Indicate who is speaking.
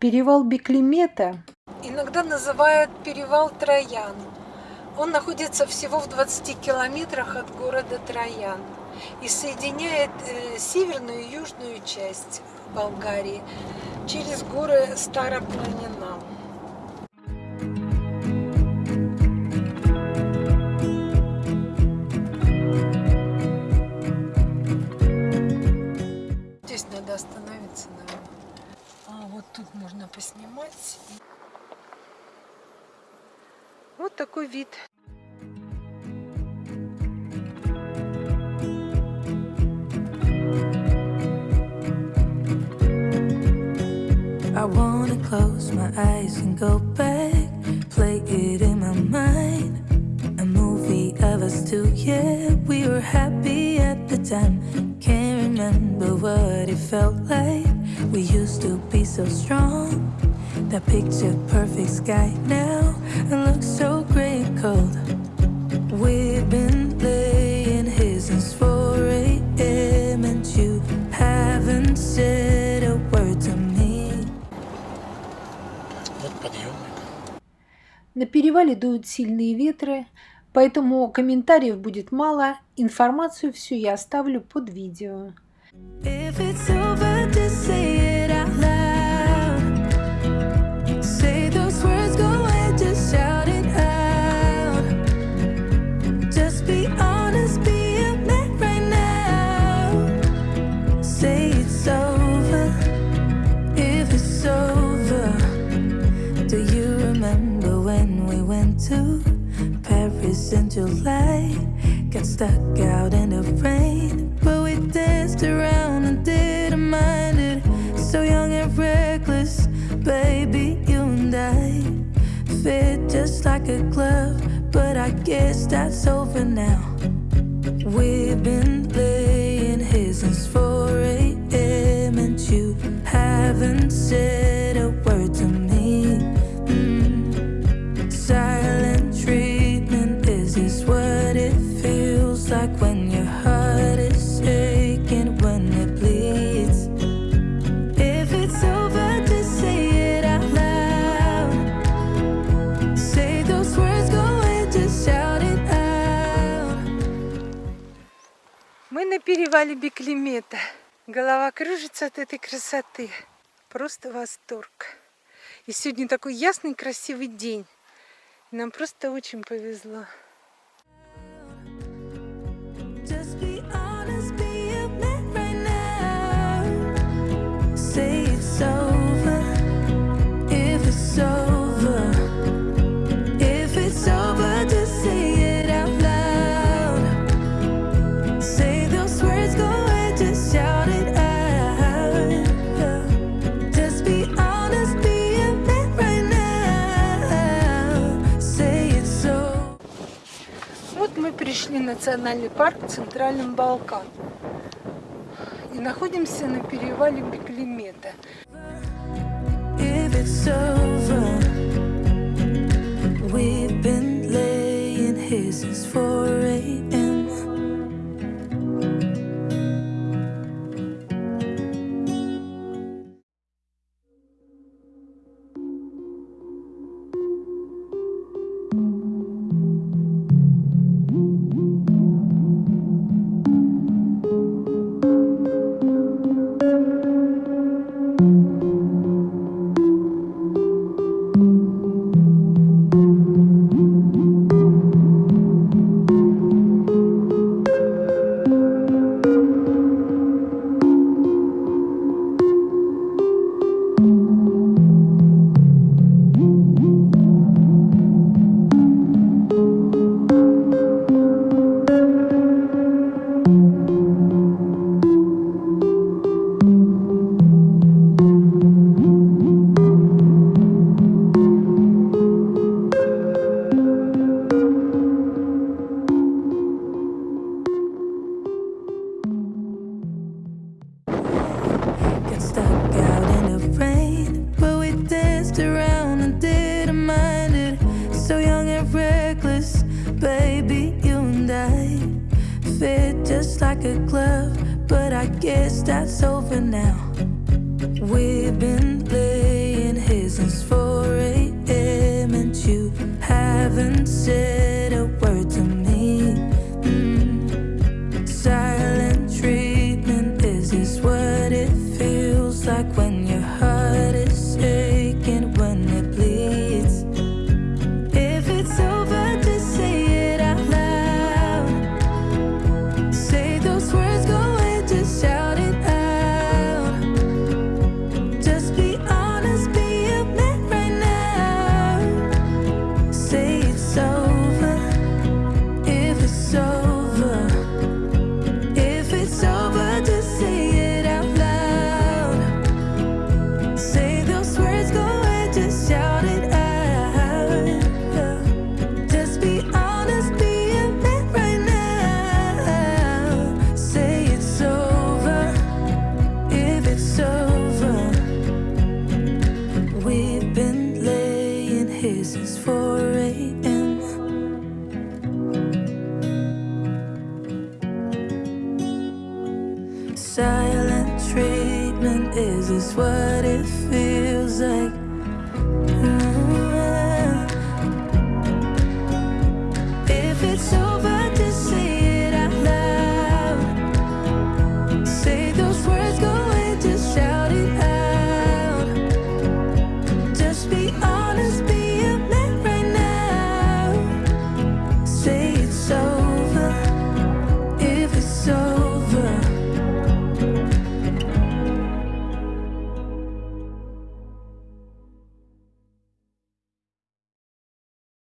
Speaker 1: Перевал Беклемета иногда называют перевал Троян. Он находится всего в 20 километрах от города Троян и соединяет э, северную и южную часть Болгарии через горы Старопланина. Вот такой вид. I wanna close my eyes and go back, play it in my mind. A movie of us two, yeah, we were happy at the time. Can't remember what it felt like. We used to be so strong. That picture perfect sky now and looks so gray and cold. We've been laying here since 4 a.m. and you haven't said a word to me.
Speaker 2: Вот подъемник.
Speaker 1: На перевале дуют сильные ветры, поэтому комментариев будет мало. Информацию всю я оставлю под видео.
Speaker 2: If it's Paris in July? Got stuck out in the rain, but we danced around and didn't mind it. So young and reckless, baby, you and I fit just like a glove. But I guess that's over now. We've been laying here since 4 a.m. and you haven't said
Speaker 1: перевале Беклемета. Голова кружится от этой красоты. Просто восторг. И сегодня такой ясный, красивый день. Нам просто очень повезло. Вот мы пришли в национальный парк Центральным Балкан. И находимся на перевале Беклемета.
Speaker 2: If like a glove, but I guess that's over now. We've been playing his for 4 a.m. and you haven't said. is Silent treatment, is this what it feels like?